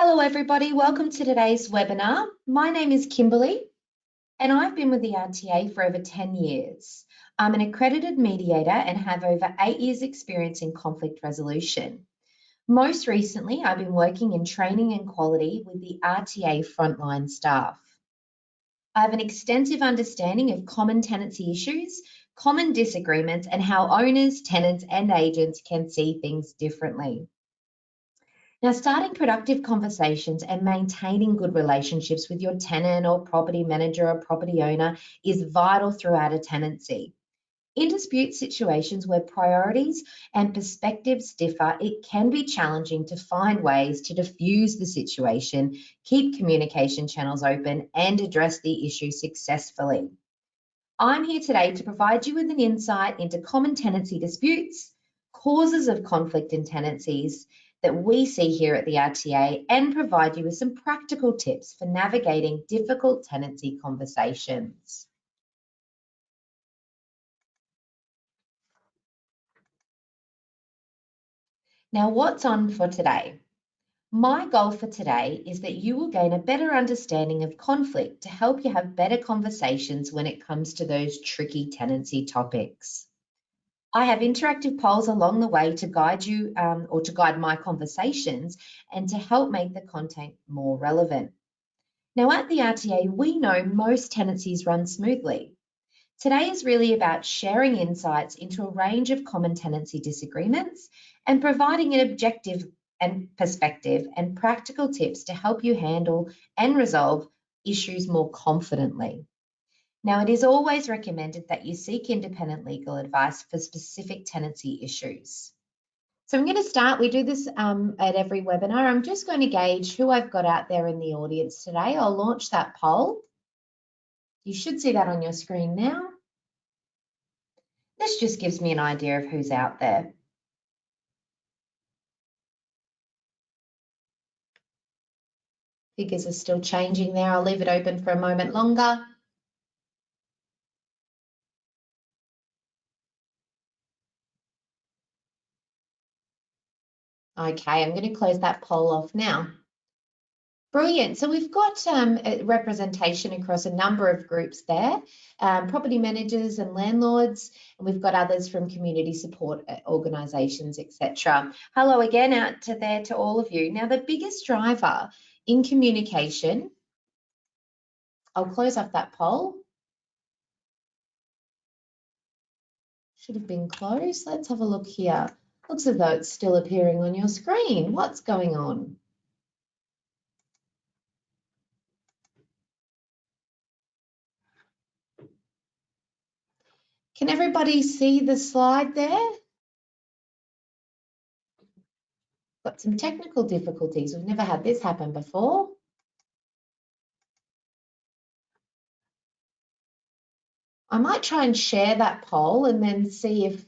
Hello everybody, welcome to today's webinar. My name is Kimberly and I've been with the RTA for over 10 years. I'm an accredited mediator and have over eight years experience in conflict resolution. Most recently, I've been working in training and quality with the RTA frontline staff. I have an extensive understanding of common tenancy issues, common disagreements, and how owners, tenants, and agents can see things differently. Now, starting productive conversations and maintaining good relationships with your tenant or property manager or property owner is vital throughout a tenancy. In dispute situations where priorities and perspectives differ, it can be challenging to find ways to diffuse the situation, keep communication channels open, and address the issue successfully. I'm here today to provide you with an insight into common tenancy disputes, causes of conflict in tenancies, that we see here at the RTA and provide you with some practical tips for navigating difficult tenancy conversations. Now, what's on for today? My goal for today is that you will gain a better understanding of conflict to help you have better conversations when it comes to those tricky tenancy topics. I have interactive polls along the way to guide you um, or to guide my conversations and to help make the content more relevant. Now at the RTA, we know most tenancies run smoothly. Today is really about sharing insights into a range of common tenancy disagreements and providing an objective and perspective and practical tips to help you handle and resolve issues more confidently. Now, it is always recommended that you seek independent legal advice for specific tenancy issues. So I'm going to start, we do this um, at every webinar. I'm just going to gauge who I've got out there in the audience today. I'll launch that poll. You should see that on your screen now. This just gives me an idea of who's out there. Figures are still changing there. I'll leave it open for a moment longer. Okay, I'm going to close that poll off now. Brilliant. So we've got um, representation across a number of groups there, um, property managers and landlords, and we've got others from community support uh, organisations, etc. Hello again out to there to all of you. Now, the biggest driver in communication, I'll close off that poll. Should have been closed. Let's have a look here. Looks as though it's still appearing on your screen. What's going on? Can everybody see the slide there? Got some technical difficulties. We've never had this happen before. I might try and share that poll and then see if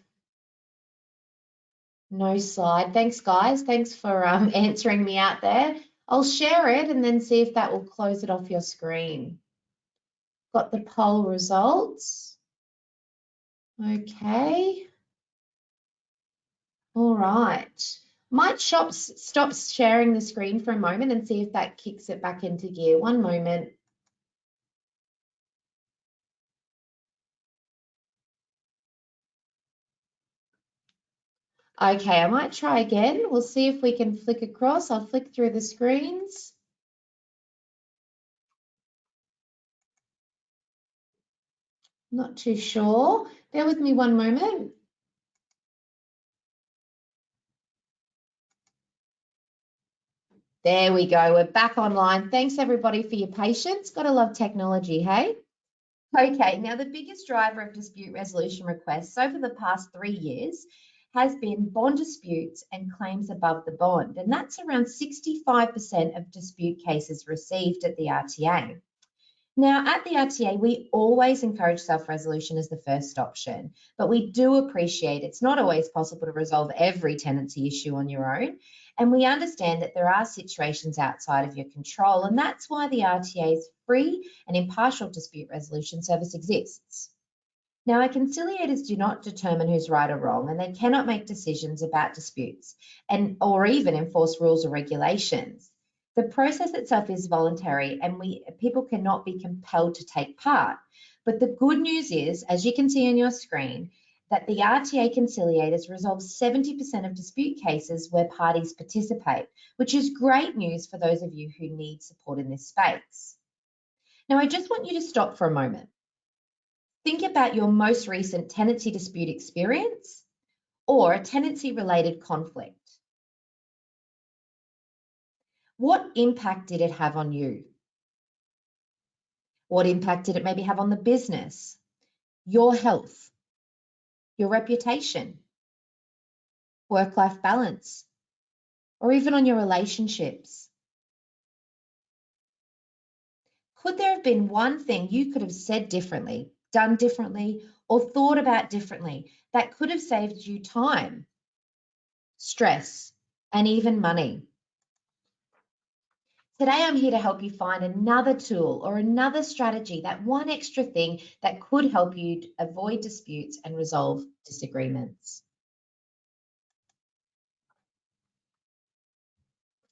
no slide. Thanks, guys. Thanks for um, answering me out there. I'll share it and then see if that will close it off your screen. Got the poll results. Okay. All right. Might stop, stop sharing the screen for a moment and see if that kicks it back into gear. One moment. Okay, I might try again. We'll see if we can flick across. I'll flick through the screens. Not too sure. Bear with me one moment. There we go. We're back online. Thanks everybody for your patience. Gotta love technology, hey? Okay, now the biggest driver of dispute resolution requests over the past three years has been bond disputes and claims above the bond, and that's around 65% of dispute cases received at the RTA. Now, at the RTA, we always encourage self-resolution as the first option, but we do appreciate it's not always possible to resolve every tenancy issue on your own, and we understand that there are situations outside of your control, and that's why the RTA's free and impartial dispute resolution service exists. Now, our conciliators do not determine who's right or wrong, and they cannot make decisions about disputes and or even enforce rules or regulations. The process itself is voluntary and we people cannot be compelled to take part. But the good news is, as you can see on your screen, that the RTA conciliators resolve 70% of dispute cases where parties participate, which is great news for those of you who need support in this space. Now, I just want you to stop for a moment. Think about your most recent tenancy dispute experience or a tenancy related conflict. What impact did it have on you? What impact did it maybe have on the business, your health, your reputation, work life balance, or even on your relationships? Could there have been one thing you could have said differently, done differently, or thought about differently that could have saved you time, stress, and even money? Today, I'm here to help you find another tool or another strategy, that one extra thing that could help you avoid disputes and resolve disagreements.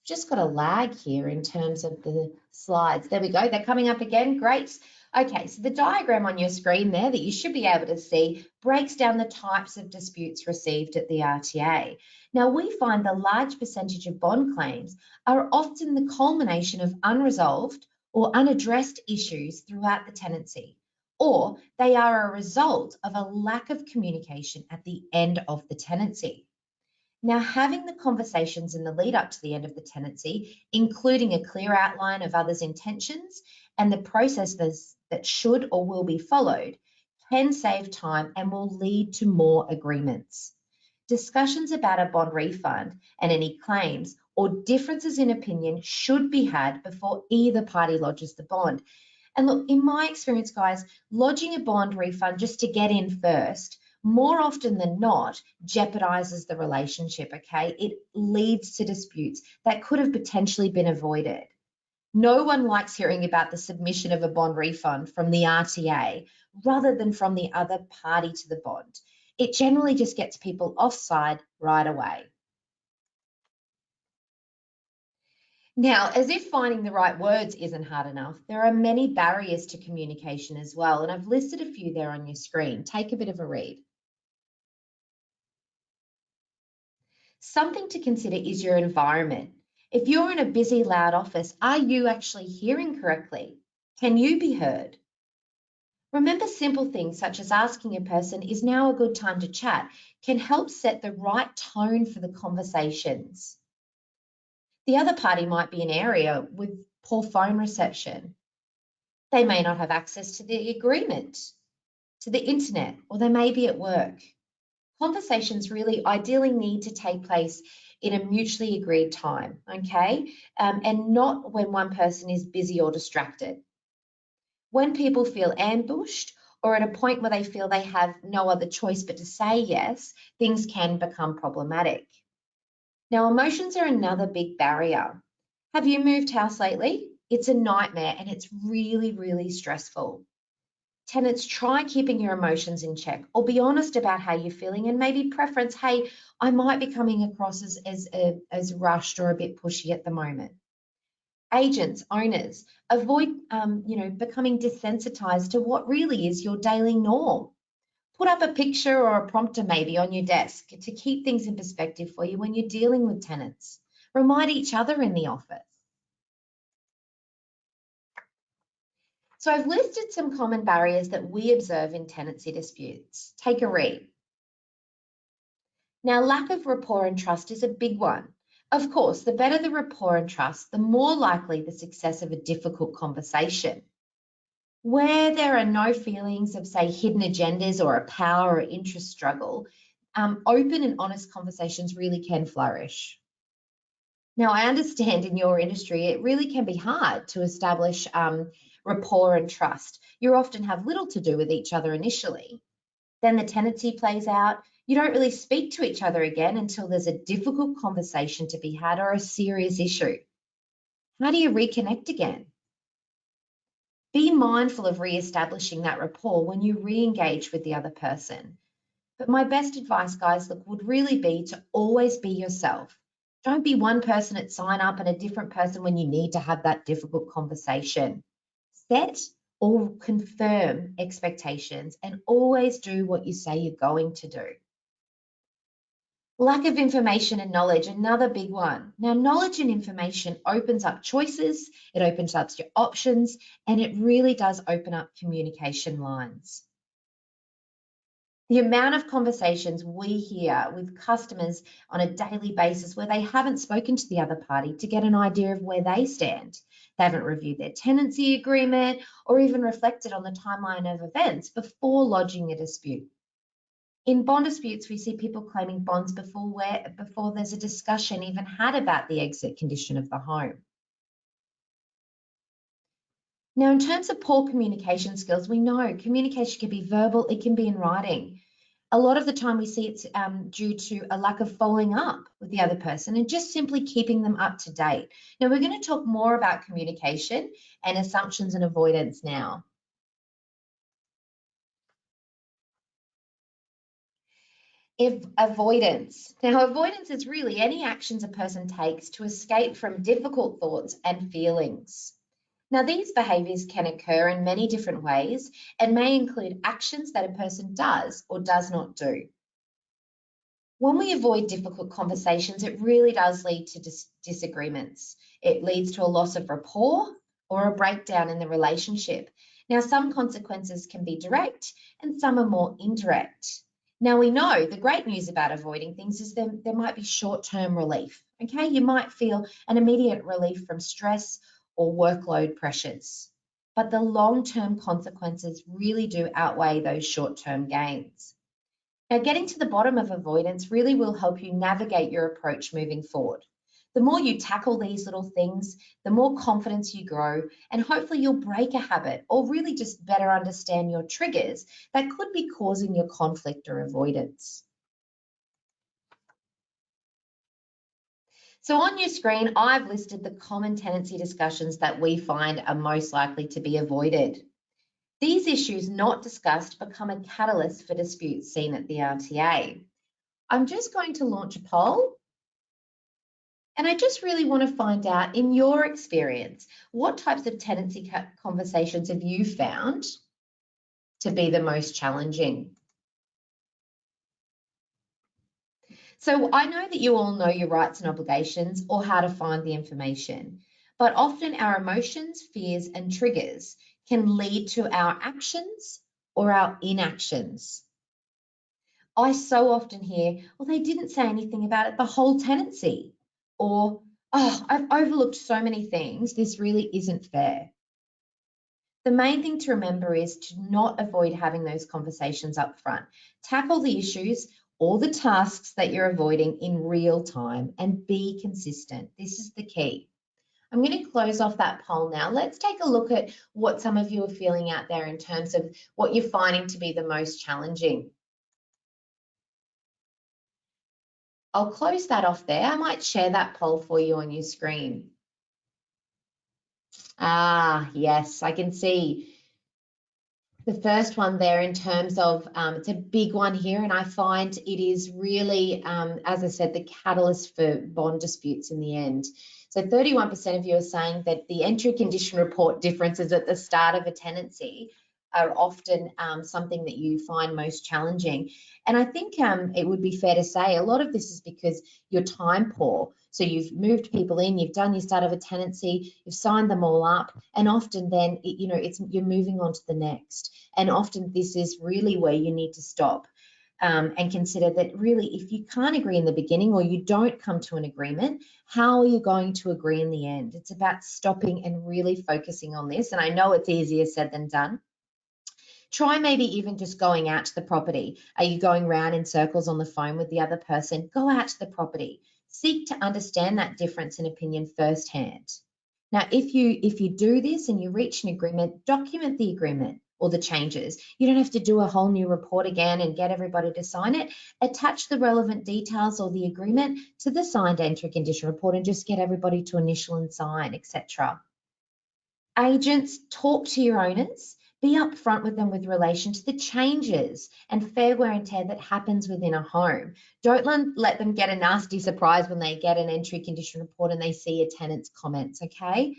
Just got a lag here in terms of the slides. There we go. They're coming up again. Great. Okay, so the diagram on your screen there that you should be able to see breaks down the types of disputes received at the RTA. Now, we find the large percentage of bond claims are often the culmination of unresolved or unaddressed issues throughout the tenancy, or they are a result of a lack of communication at the end of the tenancy. Now, having the conversations in the lead up to the end of the tenancy, including a clear outline of others' intentions and the processes that should or will be followed, can save time and will lead to more agreements. Discussions about a bond refund and any claims or differences in opinion should be had before either party lodges the bond. And look, in my experience, guys, lodging a bond refund just to get in first more often than not jeopardizes the relationship, okay? It leads to disputes that could have potentially been avoided. No one likes hearing about the submission of a bond refund from the RTA rather than from the other party to the bond. It generally just gets people offside right away. Now, as if finding the right words isn't hard enough, there are many barriers to communication as well, and I've listed a few there on your screen. Take a bit of a read. Something to consider is your environment. If you're in a busy, loud office, are you actually hearing correctly? Can you be heard? Remember simple things such as asking a person, is now a good time to chat, can help set the right tone for the conversations. The other party might be in an area with poor phone reception. They may not have access to the agreement, to the internet, or they may be at work conversations really ideally need to take place in a mutually agreed time, okay? Um, and not when one person is busy or distracted. When people feel ambushed or at a point where they feel they have no other choice but to say yes, things can become problematic. Now, emotions are another big barrier. Have you moved house lately? It's a nightmare and it's really, really stressful tenants try keeping your emotions in check or be honest about how you're feeling and maybe preference hey i might be coming across as as, uh, as rushed or a bit pushy at the moment. Agents owners avoid um, you know becoming desensitized to what really is your daily norm. Put up a picture or a prompter maybe on your desk to keep things in perspective for you when you're dealing with tenants. Remind each other in the office So I've listed some common barriers that we observe in tenancy disputes. Take a read. Now, lack of rapport and trust is a big one. Of course, the better the rapport and trust, the more likely the success of a difficult conversation. Where there are no feelings of, say, hidden agendas or a power or interest struggle, um, open and honest conversations really can flourish. Now, I understand in your industry, it really can be hard to establish um, rapport and trust. You often have little to do with each other initially. Then the tenancy plays out. You don't really speak to each other again until there's a difficult conversation to be had or a serious issue. How do you reconnect again? Be mindful of re-establishing that rapport when you re-engage with the other person. But my best advice, guys, look, would really be to always be yourself. Don't be one person at sign up and a different person when you need to have that difficult conversation. Set or confirm expectations and always do what you say you're going to do. Lack of information and knowledge, another big one. Now, knowledge and information opens up choices, it opens up your options, and it really does open up communication lines. The amount of conversations we hear with customers on a daily basis where they haven't spoken to the other party to get an idea of where they stand. They haven't reviewed their tenancy agreement or even reflected on the timeline of events before lodging a dispute. In bond disputes, we see people claiming bonds before, where, before there's a discussion even had about the exit condition of the home. Now, in terms of poor communication skills, we know communication can be verbal, it can be in writing. A lot of the time we see it's um, due to a lack of following up with the other person and just simply keeping them up to date. Now, we're going to talk more about communication and assumptions and avoidance now. If avoidance. Now, avoidance is really any actions a person takes to escape from difficult thoughts and feelings. Now, these behaviours can occur in many different ways and may include actions that a person does or does not do. When we avoid difficult conversations, it really does lead to dis disagreements. It leads to a loss of rapport or a breakdown in the relationship. Now, some consequences can be direct and some are more indirect. Now we know the great news about avoiding things is there, there might be short-term relief. Okay, you might feel an immediate relief from stress or workload pressures, but the long-term consequences really do outweigh those short-term gains. Now, getting to the bottom of avoidance really will help you navigate your approach moving forward. The more you tackle these little things, the more confidence you grow, and hopefully you'll break a habit or really just better understand your triggers that could be causing your conflict or avoidance. So on your screen, I've listed the common tenancy discussions that we find are most likely to be avoided. These issues not discussed become a catalyst for disputes seen at the RTA. I'm just going to launch a poll and I just really want to find out, in your experience, what types of tenancy conversations have you found to be the most challenging? So I know that you all know your rights and obligations or how to find the information, but often our emotions, fears, and triggers can lead to our actions or our inactions. I so often hear, well, they didn't say anything about it the whole tenancy or, oh, I've overlooked so many things. This really isn't fair. The main thing to remember is to not avoid having those conversations up front. Tackle the issues or the tasks that you're avoiding in real time and be consistent. This is the key. I'm going to close off that poll now. Let's take a look at what some of you are feeling out there in terms of what you're finding to be the most challenging. I'll close that off there. I might share that poll for you on your screen. Ah, yes, I can see the first one there in terms of um, it's a big one here, and I find it is really, um, as I said, the catalyst for bond disputes in the end. So 31% of you are saying that the entry condition report differences at the start of a tenancy are often um, something that you find most challenging. And I think um, it would be fair to say a lot of this is because you're time poor. So you've moved people in, you've done your start of a tenancy, you've signed them all up, and often then it, you know it's you're moving on to the next. And often this is really where you need to stop. Um, and consider that really if you can't agree in the beginning or you don't come to an agreement, how are you going to agree in the end? It's about stopping and really focusing on this. And I know it's easier said than done, Try maybe even just going out to the property. Are you going round in circles on the phone with the other person? Go out to the property. Seek to understand that difference in opinion firsthand. Now, if you if you do this and you reach an agreement, document the agreement or the changes. You don't have to do a whole new report again and get everybody to sign it. Attach the relevant details or the agreement to the signed entry condition report and just get everybody to initial and sign, etc. Agents, talk to your owners Be upfront with them with relation to the changes and fair wear and tear that happens within a home. Don't let them get a nasty surprise when they get an entry condition report and they see a tenant's comments, okay?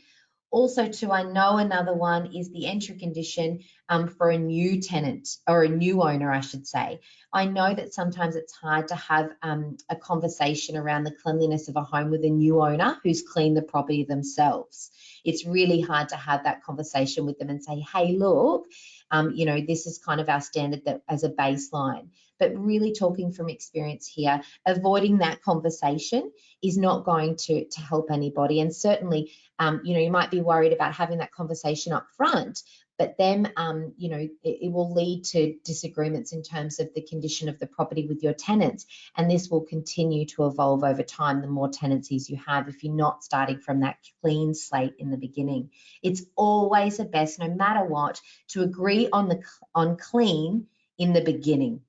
Also, too, I know another one is the entry condition um, for a new tenant or a new owner, I should say. I know that sometimes it's hard to have um, a conversation around the cleanliness of a home with a new owner who's cleaned the property themselves. It's really hard to have that conversation with them and say, hey, look, um, you know, this is kind of our standard that as a baseline. But really talking from experience here, avoiding that conversation is not going to, to help anybody. And certainly, um, you know, you might be worried about having that conversation up front, but then, um, you know, it, it, will lead to disagreements in terms of the condition of the property with your tenants. And this will continue to evolve over time the more tenancies you have if you're not starting from that clean slate in the beginning. It's always the best, no matter what, to agree on the on clean in the beginning.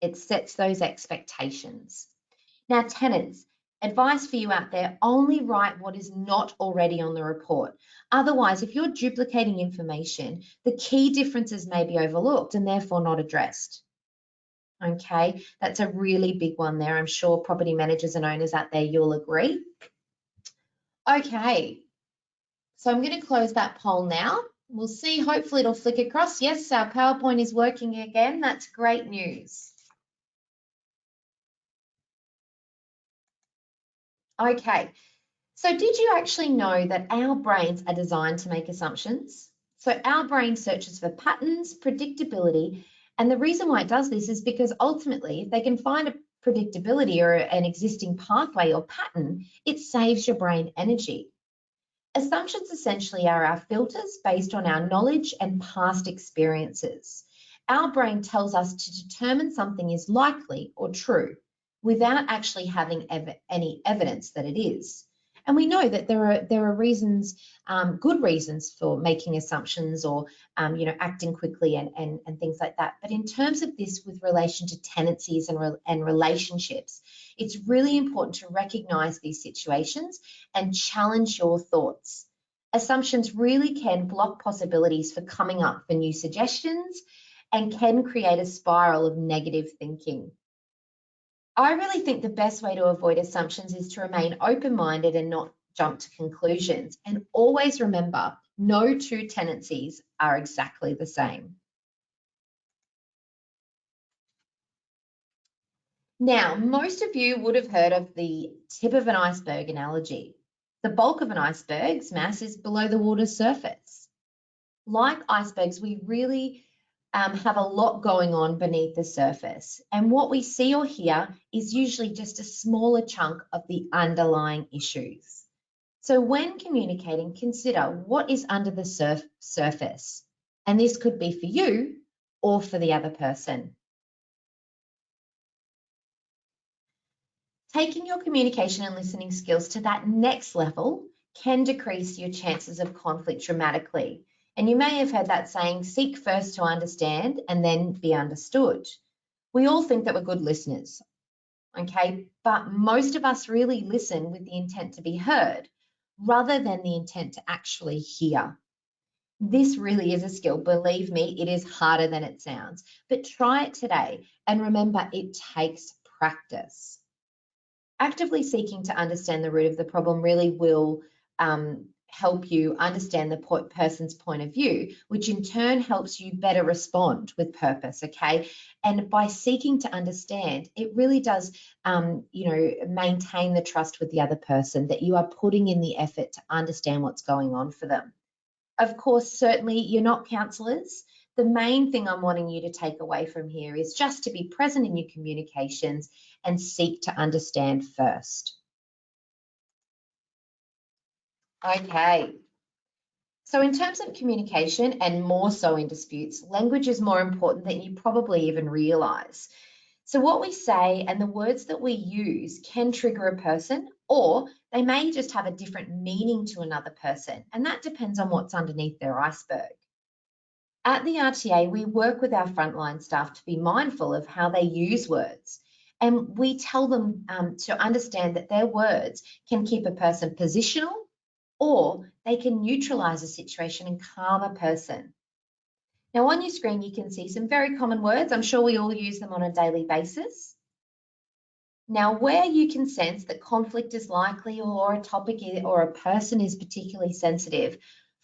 It sets those expectations. Now, tenants, Advice for you out there, only write what is not already on the report. Otherwise, if you're duplicating information, the key differences may be overlooked and therefore not addressed. Okay, that's a really big one there. I'm sure property managers and owners out there, you'll agree. Okay, so I'm going to close that poll now. We'll see, hopefully it'll flick across. Yes, our PowerPoint is working again. That's great news. Okay, so did you actually know that our brains are designed to make assumptions? So our brain searches for patterns, predictability, and the reason why it does this is because ultimately, if they can find a predictability or an existing pathway or pattern, it saves your brain energy. Assumptions essentially are our filters based on our knowledge and past experiences. Our brain tells us to determine something is likely or true without actually having ev any evidence that it is. And we know that there are there are reasons, um, good reasons for making assumptions or um, you know acting quickly and, and and things like that. But in terms of this, with relation to tenancies and re and relationships, it's really important to recognise these situations and challenge your thoughts. Assumptions really can block possibilities for coming up for new suggestions and can create a spiral of negative thinking. I really think the best way to avoid assumptions is to remain open-minded and not jump to conclusions. And always remember, no two tenancies are exactly the same. Now, most of you would have heard of the tip of an iceberg analogy. The bulk of an iceberg's mass is below the water's surface. Like icebergs, we really um, have a lot going on beneath the surface. And what we see or hear is usually just a smaller chunk of the underlying issues. So when communicating, consider what is under the surf surface. And this could be for you or for the other person. Taking your communication and listening skills to that next level can decrease your chances of conflict dramatically and you may have heard that saying, seek first to understand and then be understood. We all think that we're good listeners, okay? But most of us really listen with the intent to be heard rather than the intent to actually hear. This really is a skill. Believe me, it is harder than it sounds. But try it today and remember it takes practice. Actively seeking to understand the root of the problem really will um, help you understand the person's point of view, which in turn helps you better respond with purpose. Okay. And by seeking to understand, it really does, um, you know, maintain the trust with the other person that you are putting in the effort to understand what's going on for them. Of course, certainly you're not counselors. The main thing I'm wanting you to take away from here is just to be present in your communications and seek to understand first. Okay. So in terms of communication and more so in disputes, language is more important than you probably even realize. So what we say and the words that we use can trigger a person or they may just have a different meaning to another person. And that depends on what's underneath their iceberg. At the RTA, we work with our frontline staff to be mindful of how they use words. And we tell them um, to understand that their words can keep a person positional or they can neutralize a situation and calm a person. Now on your screen, you can see some very common words. I'm sure we all use them on a daily basis. Now, where you can sense that conflict is likely or a topic or a person is particularly sensitive,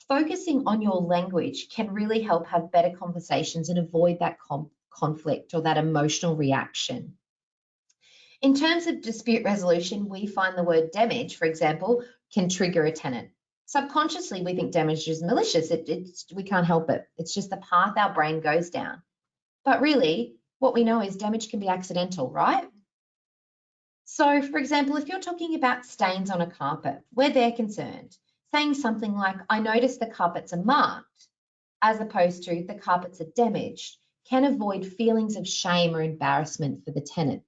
focusing on your language can really help have better conversations and avoid that conflict or that emotional reaction. In terms of dispute resolution, we find the word damage, for example, can trigger a tenant. Subconsciously, we think damage is malicious. It, it's, we can't help it. It's just the path our brain goes down. But really, what we know is damage can be accidental, right? So, for example, if you're talking about stains on a carpet, where they're concerned, saying something like, I notice the carpets are marked, as opposed to the carpets are damaged, can avoid feelings of shame or embarrassment for the tenant.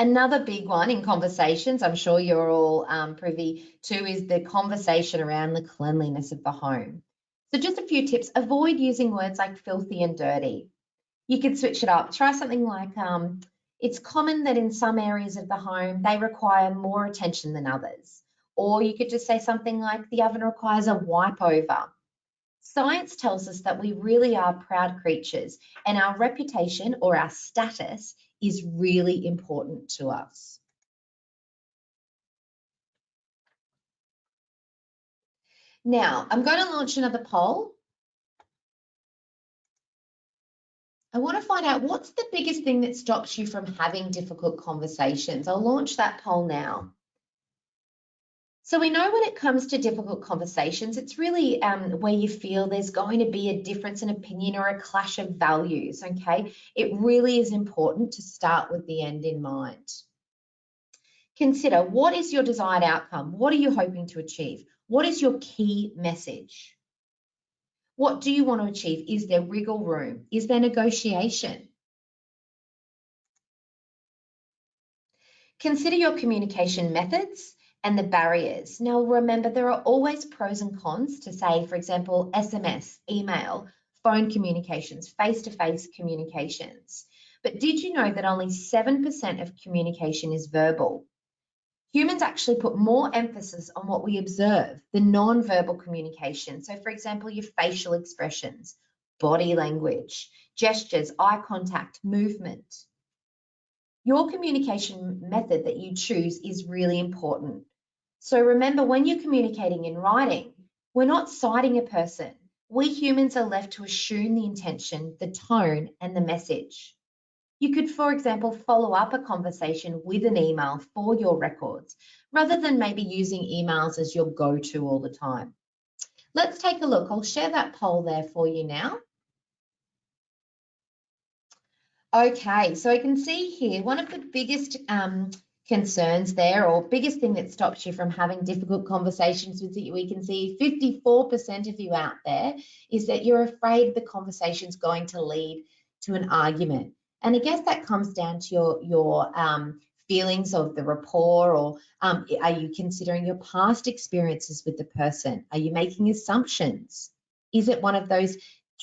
Another big one in conversations, I'm sure you're all um, privy to, is the conversation around the cleanliness of the home. So just a few tips, avoid using words like filthy and dirty. You could switch it up. Try something like, um, it's common that in some areas of the home, they require more attention than others. Or you could just say something like, the oven requires a wipe over. Science tells us that we really are proud creatures and our reputation or our status is really important to us. Now, I'm going to launch another poll. I want to find out what's the biggest thing that stops you from having difficult conversations. I'll launch that poll now. So we know when it comes to difficult conversations, it's really um, where you feel there's going to be a difference in opinion or a clash of values, okay? It really is important to start with the end in mind. Consider what is your desired outcome? What are you hoping to achieve? What is your key message? What do you want to achieve? Is there wiggle room? Is there negotiation? Consider your communication methods and the barriers. Now, remember, there are always pros and cons to say, for example, SMS, email, phone communications, face-to-face -face communications. But did you know that only 7% of communication is verbal? Humans actually put more emphasis on what we observe, the non-verbal communication. So for example, your facial expressions, body language, gestures, eye contact, movement. Your communication method that you choose is really important. So remember, when you're communicating in writing, we're not sighting a person. We humans are left to assume the intention, the tone, and the message. You could, for example, follow up a conversation with an email for your records, rather than maybe using emails as your go-to all the time. Let's take a look. I'll share that poll there for you now. Okay, so I can see here one of the biggest um, concerns there or biggest thing that stops you from having difficult conversations with you we can see 54% of you out there is that you're afraid the conversation's going to lead to an argument. And i guess that comes down to your your um, feelings of the rapport or um, are you considering your past experiences with the person? Are you making assumptions? Is it one of those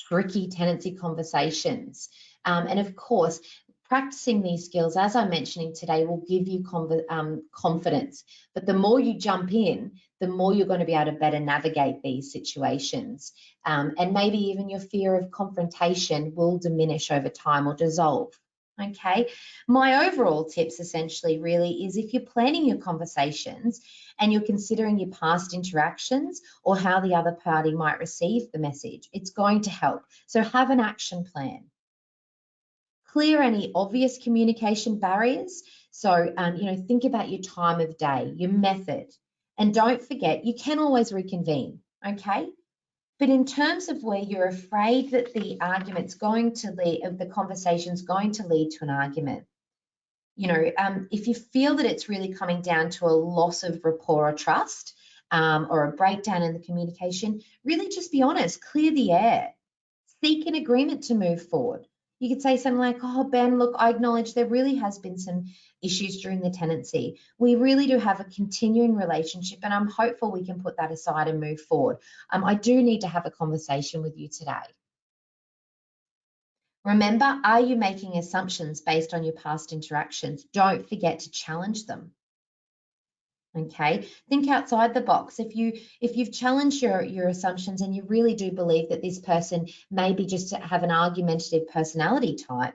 tricky tenancy conversations? Um, and of course practicing these skills, as I'm mentioning today, will give you um, confidence. But the more you jump in, the more you're going to be able to better navigate these situations. Um, and maybe even your fear of confrontation will diminish over time or dissolve. Okay, my overall tips essentially really is if you're planning your conversations and you're considering your past interactions or how the other party might receive the message, it's going to help. So have an action plan clear any obvious communication barriers. So, um, you know, think about your time of day, your method, and don't forget you can always reconvene, okay? But in terms of where you're afraid that the argument's going to lead, the conversation's going to lead to an argument, you know, um, if you feel that it's really coming down to a loss of rapport or trust um, or a breakdown in the communication, really just be honest, clear the air, seek an agreement to move forward you could say something like, oh, Ben, look, I acknowledge there really has been some issues during the tenancy. We really do have a continuing relationship, and I'm hopeful we can put that aside and move forward. Um, I do need to have a conversation with you today. Remember, are you making assumptions based on your past interactions? Don't forget to challenge them. Okay think outside the box. If you if you've challenged your your assumptions and you really do believe that this person maybe just have an argumentative personality type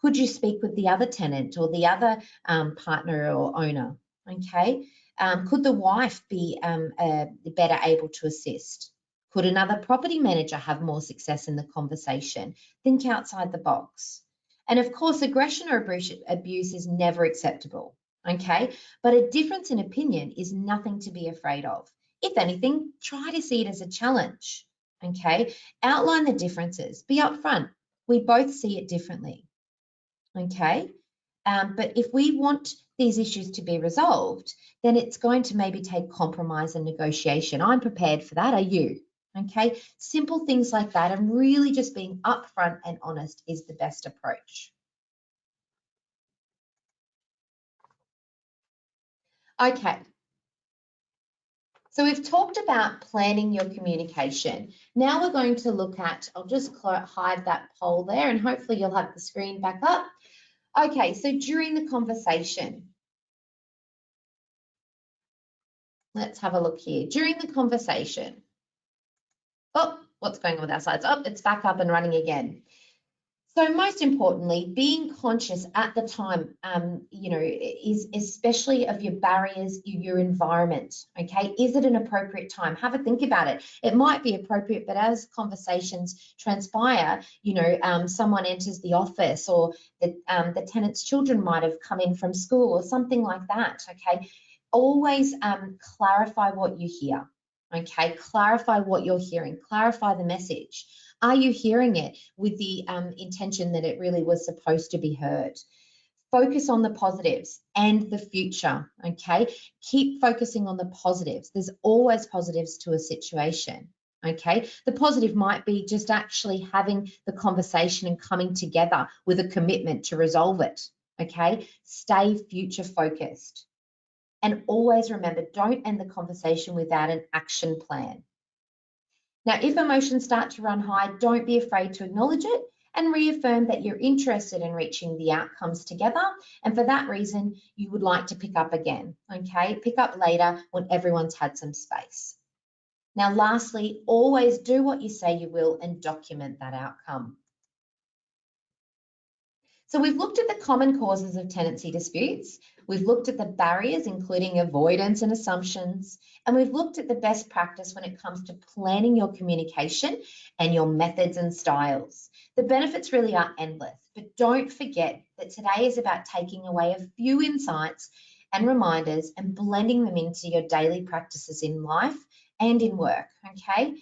could you speak with the other tenant or the other um, partner or owner? Okay um, could the wife be um, uh, better able to assist? Could another property manager have more success in the conversation? Think outside the box. And of course aggression or abuse is never acceptable okay? But a difference in opinion is nothing to be afraid of. If anything, try to see it as a challenge, okay? Outline the differences, be upfront. We both see it differently, okay? Um, but if we want these issues to be resolved, then it's going to maybe take compromise and negotiation. I'm prepared for that. Are you? Okay, simple things like that, and really just being upfront and honest is the best approach. Okay. So we've talked about planning your communication. Now we're going to look at, I'll just hide that poll there and hopefully you'll have the screen back up. Okay, so during the conversation, let's have a look here. During the conversation, oh, what's going on with our slides? Oh, it's back up and running again. So most importantly, being conscious at the time, um, you know, is especially of your barriers, your environment. Okay, is it an appropriate time? Have a think about it. It might be appropriate, but as conversations transpire, you know, um, someone enters the office, or the um, the tenant's children might have come in from school, or something like that. Okay, always um, clarify what you hear. Okay, clarify what you're hearing. Clarify the message. Are you hearing it with the um, intention that it really was supposed to be heard? Focus on the positives and the future, okay? Keep focusing on the positives. There's always positives to a situation, okay? The positive might be just actually having the conversation and coming together with a commitment to resolve it, okay? Stay future focused. And always remember, don't end the conversation without an action plan. Now, if emotions start to run high, don't be afraid to acknowledge it and reaffirm that you're interested in reaching the outcomes together. And for that reason, you would like to pick up again, okay? Pick up later when everyone's had some space. Now, lastly, always do what you say you will and document that outcome. So we've looked at the common causes of tenancy disputes. We've looked at the barriers, including avoidance and assumptions, and we've looked at the best practice when it comes to planning your communication and your methods and styles. The benefits really are endless, but don't forget that today is about taking away a few insights and reminders and blending them into your daily practices in life and in work, okay?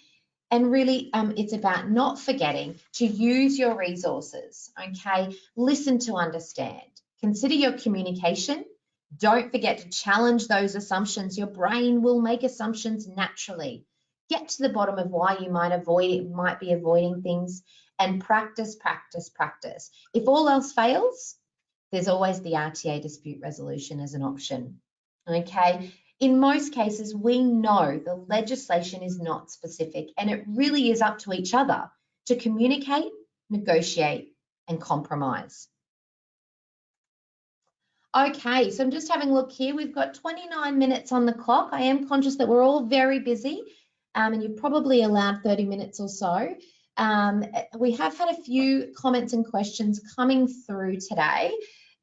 And really, um, it's about not forgetting to use your resources, okay? Listen to understand. Consider your communication. Don't forget to challenge those assumptions. Your brain will make assumptions naturally. Get to the bottom of why you might avoid it, might be avoiding things and practice, practice, practice. If all else fails, there's always the RTA dispute resolution as an option. Okay, in most cases, we know the legislation is not specific and it really is up to each other to communicate, negotiate and compromise. Okay, so I'm just having a look here. We've got 29 minutes on the clock. I am conscious that we're all very busy um, and you've probably allowed 30 minutes or so. Um, we have had a few comments and questions coming through today.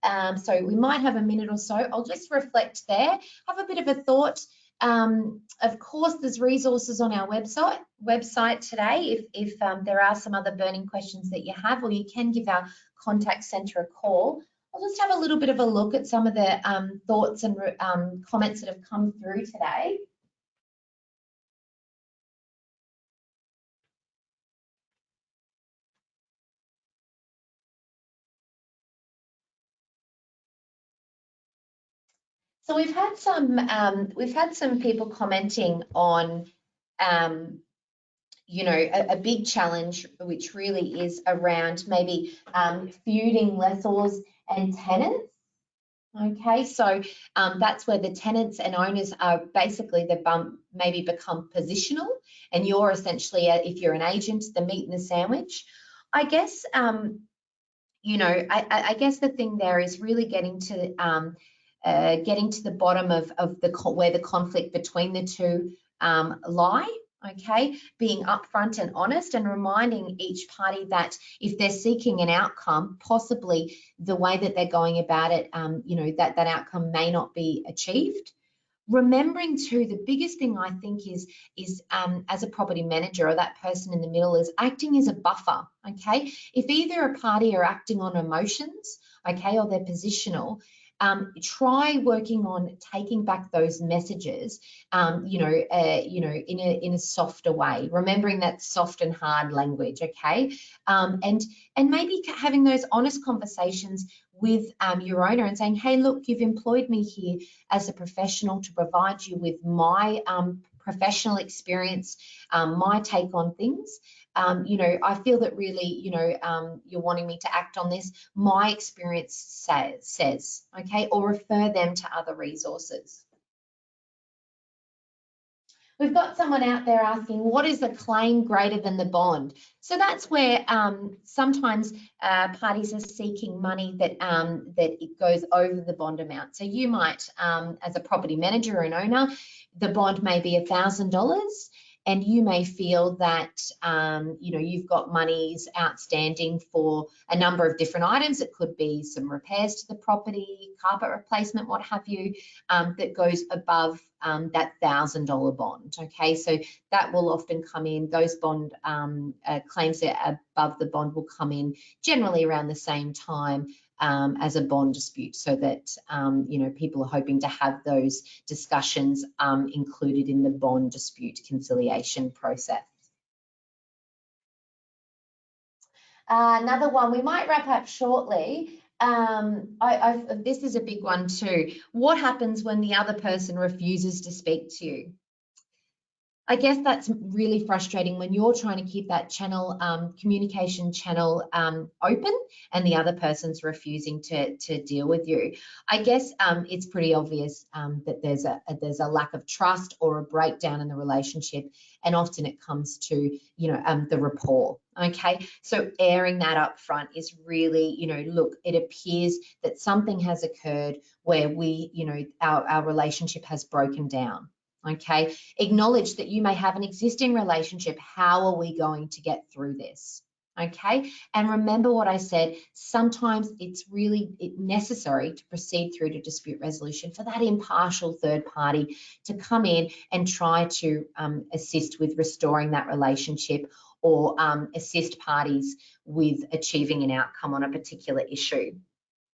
Um, so we might have a minute or so. I'll just reflect there, have a bit of a thought. Um, of course, there's resources on our website website today if, if um, there are some other burning questions that you have, or you can give our contact centre a call. I'll just have a little bit of a look at some of the um, thoughts and um, comments that have come through today. So we've had some um, we've had some people commenting on um, you know a, a, big challenge which really is around maybe um, feuding lessors and tenants. Okay, so um, that's where the tenants and owners are basically the bump maybe become positional, and you're essentially, a, if you're an agent, the meat and the sandwich. I guess um, you know I, I, guess the thing there is really getting to um, uh, getting to the bottom of, of the where the conflict between the two um, lie okay? Being upfront and honest and reminding each party that if they're seeking an outcome possibly the way that they're going about it um, you know that that outcome may not be achieved. Remembering too the biggest thing i think is is um, as a property manager or that person in the middle is acting as a buffer okay? If either a party are acting on emotions okay or they're positional um, try working on taking back those messages, um, you know, uh, you know, in a in a softer way. Remembering that soft and hard language, okay, um, and and maybe having those honest conversations with um, your owner and saying, hey, look, you've employed me here as a professional to provide you with my um, professional experience, um, my take on things um, you know, I feel that really, you know, um, you're wanting me to act on this. My experience say, says, okay, or refer them to other resources. We've got someone out there asking, what is the claim greater than the bond? So that's where um, sometimes uh, parties are seeking money that um, that it goes over the bond amount. So you might, um, as a property manager or an owner, the bond may be $1,000 and you may feel that um, you know you've got monies outstanding for a number of different items. It could be some repairs to the property, carpet replacement, what have you, um, that goes above um, that thousand dollar bond. Okay, so that will often come in. Those bond um, uh, claims that above the bond will come in generally around the same time um, as a bond dispute so that um, you know people are hoping to have those discussions um, included in the bond dispute conciliation process. Uh, another one, we might wrap up shortly. Um, I, this is a big one too. What happens when the other person refuses to speak to you? I guess that's really frustrating when you're trying to keep that channel, um, communication channel um, open and the other person's refusing to, to deal with you. I guess um, it's pretty obvious um, that there's a, a, there's a lack of trust or a breakdown in the relationship and often it comes to, you know, um, the rapport. Okay, so airing that up front is really, you know, look, it appears that something has occurred where we, you know, our, our relationship has broken down okay? Acknowledge that you may have an existing relationship. How are we going to get through this? Okay, and remember what I said, sometimes it's really necessary to proceed through to dispute resolution for that impartial third party to come in and try to um, assist with restoring that relationship or um, assist parties with achieving an outcome on a particular issue.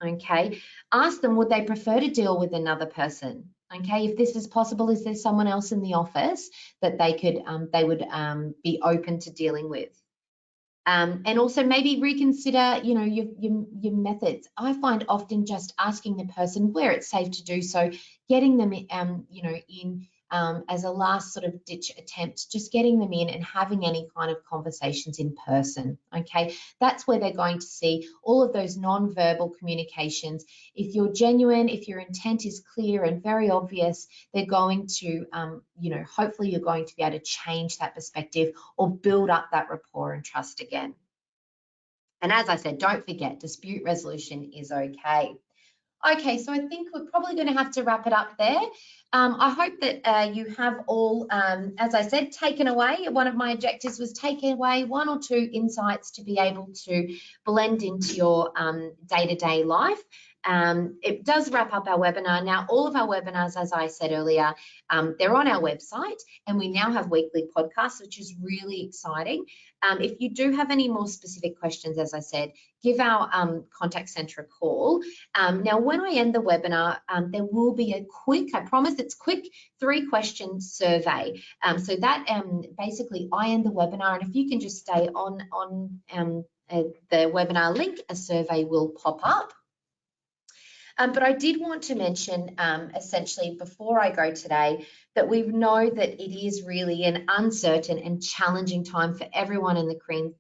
Okay, ask them, would they prefer to deal with another person? Okay, if this is possible, is there someone else in the office that they could um, they would um, be open to dealing with? Um, and also maybe reconsider, you know, your, your, your methods. I find often just asking the person where it's safe to do so, getting them, um, you know, in um, as a last sort of ditch attempt, just getting them in and having any kind of conversations in person. Okay, that's where they're going to see all of those non-verbal communications. If you're genuine, if your intent is clear and very obvious, they're going to, um, you know, hopefully you're going to be able to change that perspective or build up that rapport and trust again. And as I said, don't forget, dispute resolution is okay. Okay, so I think we're probably going to have to wrap it up there. Um, I hope that uh, you have all, um, as I said, taken away. One of my objectives was taking away one or two insights to be able to blend into your um, day-to-day -day life um, it does wrap up our webinar. Now, all of our webinars, as I said earlier, um, they're on our website and we now have weekly podcasts, which is really exciting. Um, if you do have any more specific questions, as I said, give our um, contact center a call. Um, now, when I end the webinar, um, there will be a quick, I promise it's quick, three question survey. so that basically I end the webinar and if you can just stay on, on uh, the webinar link, a survey will pop up. Um, but I did want to mention um, essentially before I go today that we know that it is really an uncertain and challenging time for everyone in the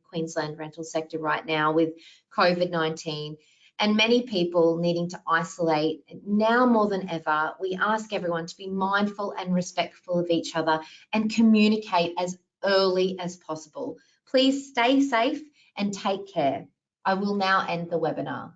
Queensland rental sector right now with COVID-19 and many people needing to isolate now more than ever. We ask everyone to be mindful and respectful of each other and communicate as early as possible. Please stay safe and take care. I will now end the webinar.